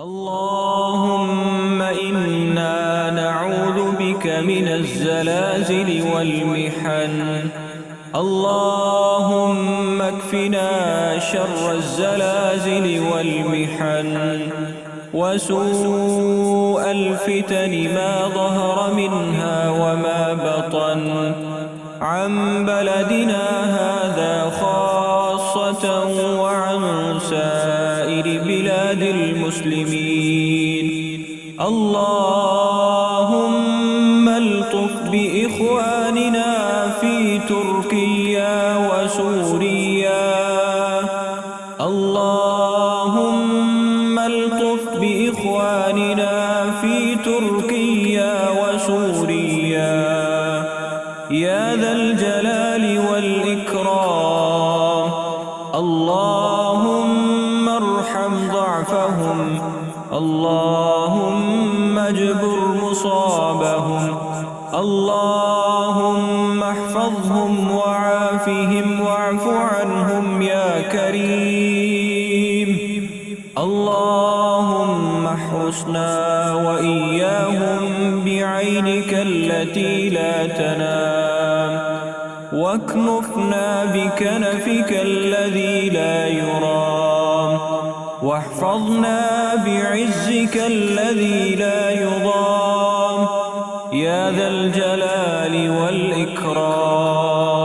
اللهم إنا نعوذ بك من الزلازل والمحن. اللهم اكفنا شر الزلازل والمحن. وسوء الفتن ما ظهر منها وما بطن. عن بلدنا هذا خاصة وعن سائر بلاد المسلمين. اللهم الطف بإخواننا في تركيا وسوريا. اللهم الطف بإخواننا في تركيا وسوريا. يا ذا الجلال والإكرام. اللهم ضعفهم اللهم اجبر مصابهم. اللهم احفظهم وعافهم واعف عنهم يا كريم. اللهم احرسنا وإياهم بعينك التي لا تنام. واكنفنا بكنفك الذي لا يرام. واحفظنا بعزك الذي لا يضام. يا ذا الجلال والإكرام.